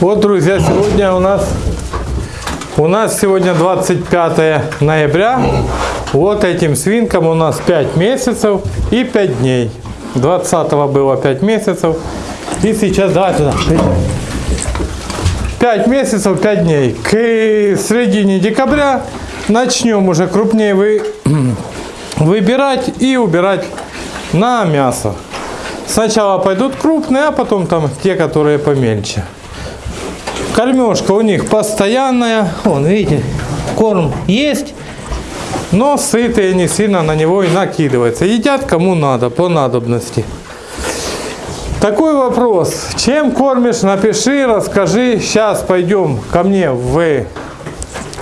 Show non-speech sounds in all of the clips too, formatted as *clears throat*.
Вот, друзья, сегодня у нас у нас сегодня 25 ноября. Вот этим свинкам у нас 5 месяцев и 5 дней. 20 было 5 месяцев. И сейчас, давай туда. 5 месяцев, 5 дней. К середине декабря начнем уже крупнее вы, *clears throat* выбирать и убирать на мясо. Сначала пойдут крупные, а потом там те, которые помельче. Кормежка у них постоянная. Вон, видите, корм есть, но сытые не сильно на него и накидывается. Едят кому надо, по надобности. Такой вопрос. Чем кормишь? Напиши, расскажи. Сейчас пойдем ко мне в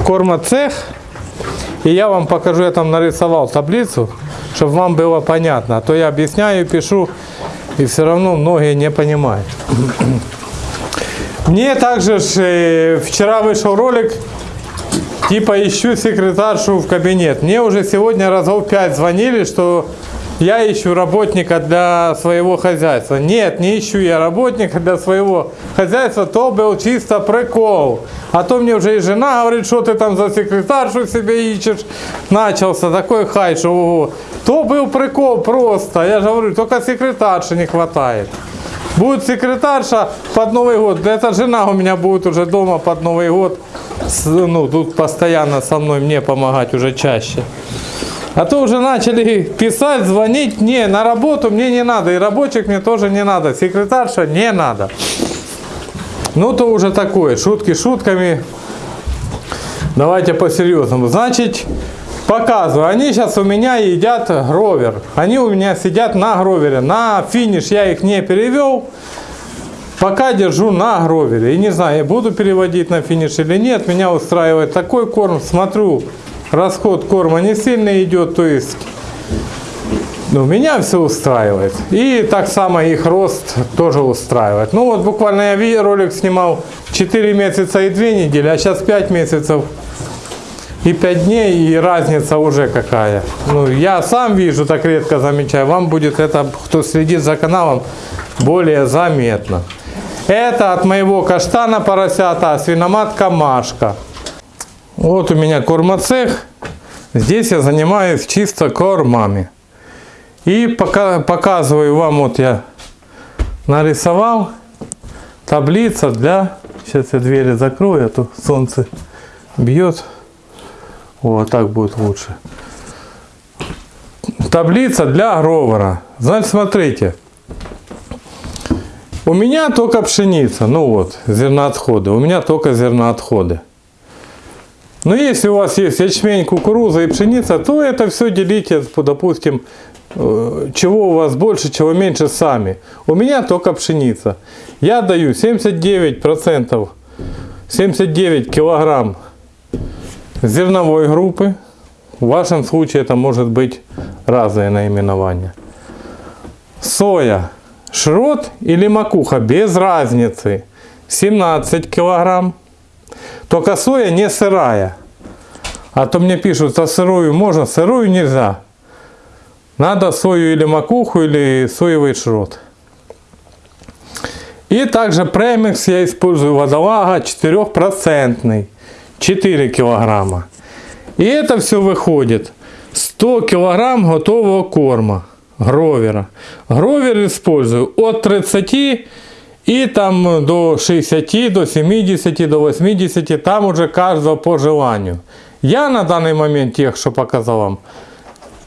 кормоцех. И я вам покажу, я там нарисовал таблицу, чтобы вам было понятно. А то я объясняю, пишу, и все равно многие не понимают. Мне также э, вчера вышел ролик, типа ищу секретаршу в кабинет. Мне уже сегодня разов 5 звонили, что я ищу работника для своего хозяйства. Нет, не ищу я работника для своего хозяйства, то был чисто прикол. А то мне уже и жена говорит, что ты там за секретаршу себе ищешь. Начался такой хай, что ого. То был прикол просто. Я же говорю, только секретарши не хватает. Будет секретарша под Новый год. Эта жена у меня будет уже дома под Новый год. Ну, тут постоянно со мной мне помогать уже чаще. А то уже начали писать, звонить. Не, на работу мне не надо. И рабочих мне тоже не надо. Секретарша не надо. Ну, то уже такое. Шутки шутками. Давайте по-серьезному. Значит, Показываю. Они сейчас у меня едят гровер. Они у меня сидят на гровере. На финиш я их не перевел. Пока держу на гровере. И не знаю, буду переводить на финиш или нет. Меня устраивает такой корм. Смотрю, расход корма не сильно идет. То есть, ну, меня все устраивает. И так само их рост тоже устраивает. Ну, вот буквально я ролик снимал 4 месяца и 2 недели, а сейчас 5 месяцев и 5 дней, и разница уже какая. Ну, я сам вижу, так редко замечаю. Вам будет это, кто следит за каналом, более заметно. Это от моего каштана поросята, свиноматка Машка. Вот у меня кормоцех. Здесь я занимаюсь чисто кормами. И пока, показываю вам, вот я нарисовал таблица для... Сейчас я двери закрою, а то солнце бьет. Вот так будет лучше. Таблица для гровера. Значит, смотрите. У меня только пшеница. Ну вот, зерноотходы. У меня только зерноотходы. Но если у вас есть ячмень, кукуруза и пшеница, то это все делите, допустим, э, чего у вас больше, чего меньше сами. У меня только пшеница. Я даю 79%, 79 килограмм зерновой группы. В вашем случае это может быть разные наименования. Соя, шрот или макуха, без разницы. 17 килограмм. Только соя не сырая. А то мне пишут, а сырую можно, сырую нельзя. Надо сою или макуху, или соевый шрот. И также премикс я использую водолага 4%. 4 килограмма. И это все выходит 100 килограмм готового корма гровера. Гровер использую от 30 и там до 60, до 70, до 80, там уже каждого по желанию. Я на данный момент тех, что показал вам,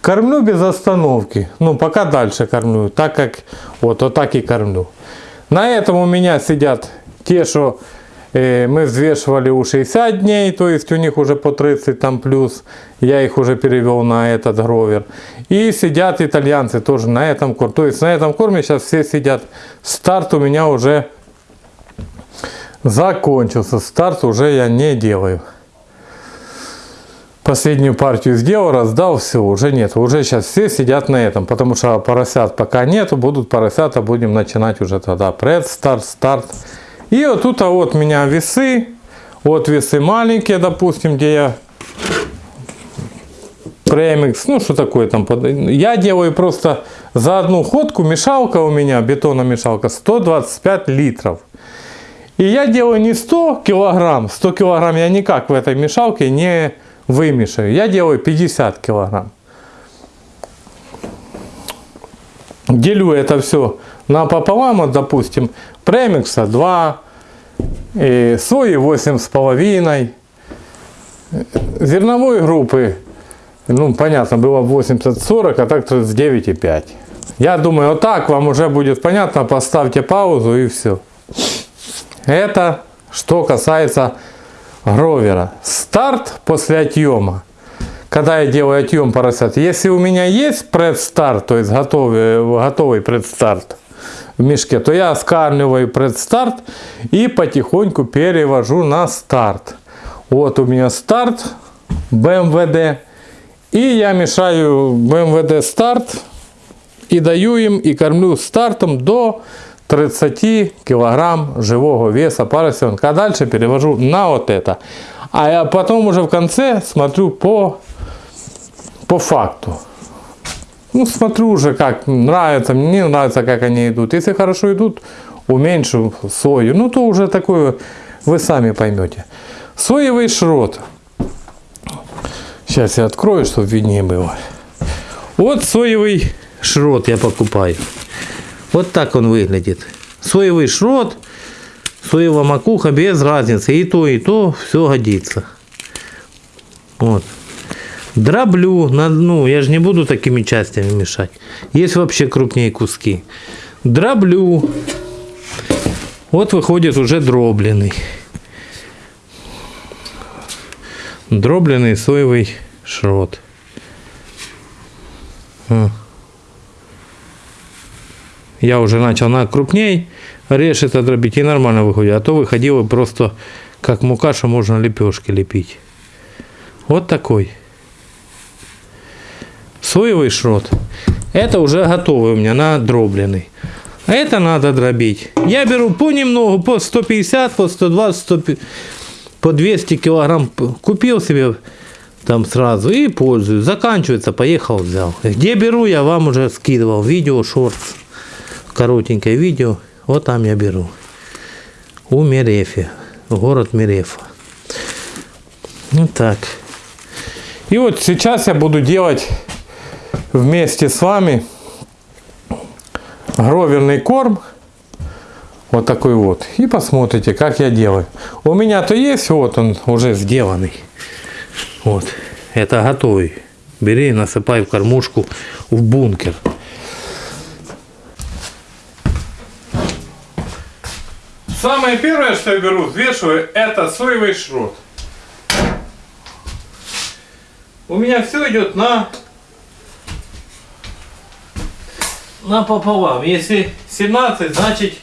кормлю без остановки. Ну, пока дальше кормлю, так как вот, вот так и кормлю. На этом у меня сидят те, что мы взвешивали у 60 дней, то есть у них уже по 30 там плюс. Я их уже перевел на этот гровер. И сидят итальянцы тоже на этом корме. То есть на этом корме сейчас все сидят. Старт у меня уже закончился. Старт уже я не делаю. Последнюю партию сделал, раздал, все, уже нет. Уже сейчас все сидят на этом, потому что поросят пока нету, будут поросята, будем начинать уже тогда пред, старт, старт. И вот тут а вот у меня весы. Вот весы маленькие, допустим, где я премикс, ну что такое там. Я делаю просто за одну ходку мешалка у меня, бетономешалка, 125 литров. И я делаю не 100 килограмм, 100 килограмм я никак в этой мешалке не вымешаю. Я делаю 50 килограмм. Делю это все напополам, вот, допустим, премикса 2, и сои 8,5, зерновой группы, ну, понятно, было 80-40, а так то с 9,5. Я думаю, вот так вам уже будет понятно, поставьте паузу и все. Это что касается гровера. Старт после отъема. Когда я делаю отъем поросят. Если у меня есть предстарт, то есть готовый, готовый предстарт в мешке, то я скармливаю предстарт и потихоньку перевожу на старт. Вот у меня старт БМВД. И я мешаю БМВД старт и даю им и кормлю стартом до 30 килограмм живого веса поросенка. А дальше перевожу на вот это. А я потом уже в конце смотрю по, по факту. Ну, смотрю уже, как нравится, мне не нравится, как они идут. Если хорошо идут, уменьшу сою. Ну, то уже такое вы сами поймете. Соевый шрот. Сейчас я открою, чтобы виднее было. Вот соевый шрот я покупаю. Вот так он выглядит. Соевый шрот, соевая макуха, без разницы. И то, и то, все годится. Вот. Дроблю, на, ну, я же не буду такими частями мешать. Есть вообще крупнее куски. Дроблю. Вот выходит уже дробленый. Дробленый соевый шрот. А я уже начал на крупней решить это дробить и нормально выходит. А то выходило просто как мука, что можно лепешки лепить. Вот такой. Соевый шрот. Это уже готовый у меня, надробленный. А это надо дробить. Я беру понемногу, по 150, по 120, 150, по 200 килограмм. Купил себе там сразу и пользуюсь. Заканчивается, поехал, взял. Где беру, я вам уже скидывал. Видео, шортс коротенькое видео. Вот там я беру. У Мерефи. Город Мерефа. Вот так. И вот сейчас я буду делать вместе с вами гроверный корм. Вот такой вот. И посмотрите, как я делаю. У меня-то есть, вот он уже сделанный. Вот. Это готовый. Бери, насыпай в кормушку в бункер. Самое первое, что я беру, взвешиваю, это соевый шрот. У меня все идет на на пополам. Если 17, значит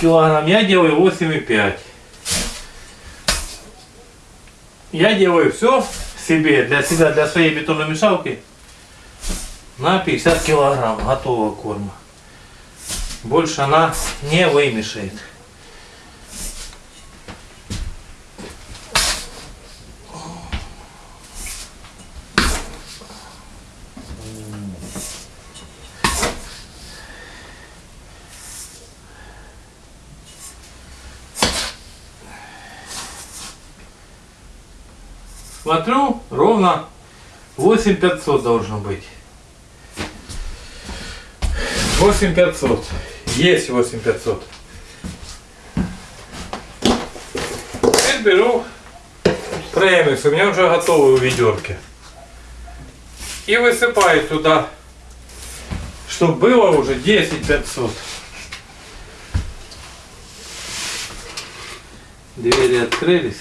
килограмм. Я делаю 8,5. Я делаю все себе, для себя, для своей бетонной мешалки на 50 килограмм готового корма. Больше она не вымешает. Смотрю, ровно 8500 должно быть. 8500. Есть 8500. Теперь беру премикс. У меня уже готовый в ведерке. И высыпаю туда, чтобы было уже 10500. Двери открылись.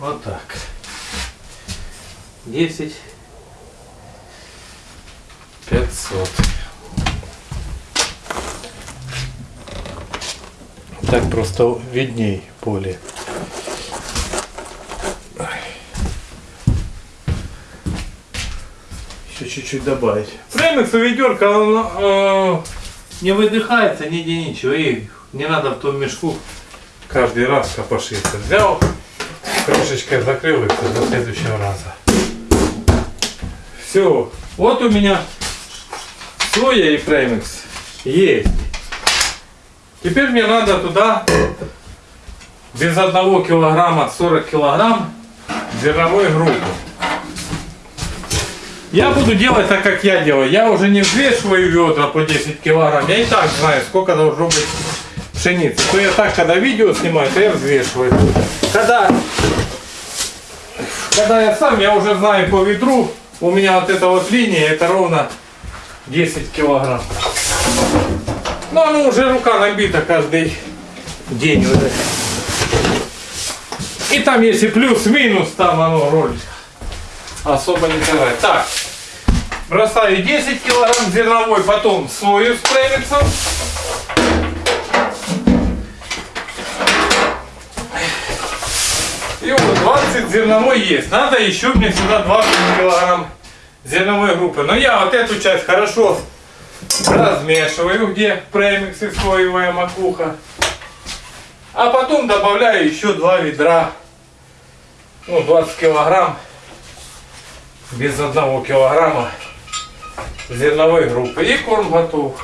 Вот так. 10 500. Так просто видней поле. Еще чуть-чуть добавить. Премикс у ведерка он э, не выдыхается нигде ничего. И не надо в том мешку каждый раз копошиться. Взял крышечкой закрыл их до следующего раза. Все. Вот у меня Соя и премикс есть. Теперь мне надо туда без одного килограмма 40 килограмм зерновой группы. Я буду делать так, как я делаю. Я уже не взвешиваю ведра по 10 килограмм. Я и так знаю, сколько должно быть пшеницы. То я так, когда видео снимаю, то я взвешиваю. Когда, когда я сам, я уже знаю по ведру, у меня вот эта вот линия, это ровно 10 килограмм. Ну, оно уже рука набита каждый день уже. И там если плюс-минус, там оно роль особо не сыграет. Так, бросаю 10 килограмм зерновой, потом сою с. И вот 20 зерновой есть. Надо еще мне сюда 20 килограмм зерновой группы. Но я вот эту часть хорошо размешиваю, где премикс и соевая макуха. А потом добавляю еще два ведра, ну 20 килограмм, без одного килограмма зерновой группы. И корм готов.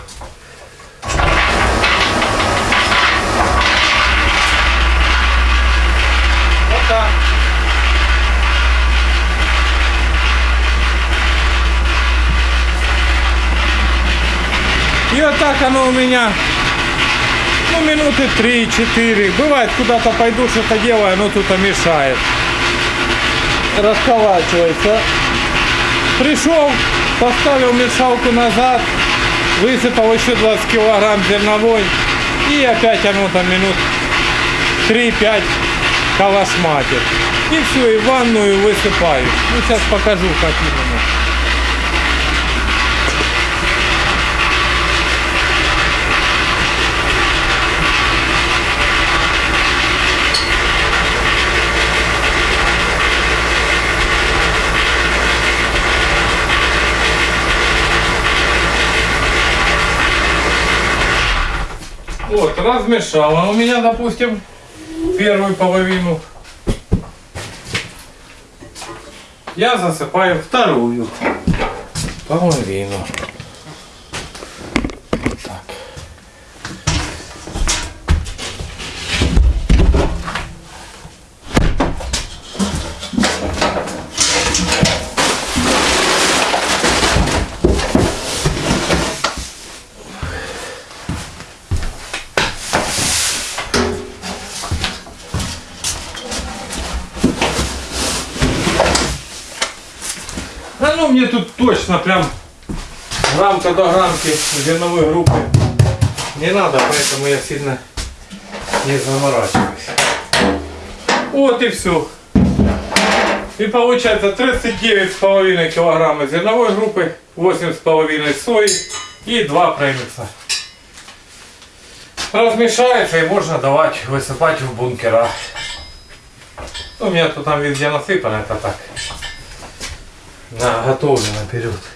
И вот так оно у меня, ну, минуты 3-4. Бывает, куда-то пойду, что-то делаю, оно тут мешает. Расколачивается. Пришел, поставил мешалку назад, высыпал еще 20 килограмм зерновой. И опять оно там минут 3-5 калашматит. И все, и ванную высыпаю. Ну, сейчас покажу, как именно. Вот, размешала у меня, допустим, первую половину. Я засыпаю вторую половину. Ну мне тут точно прям граммка до граммки зерновой группы не надо, поэтому я сильно не заморачиваюсь. Вот и все. И получается 39,5 килограмма зерновой группы, 8,5 сои и 2 премикса. Размешается и можно давать высыпать в бункера. У меня тут там везде насыпано, это так. На, готовлю наперед.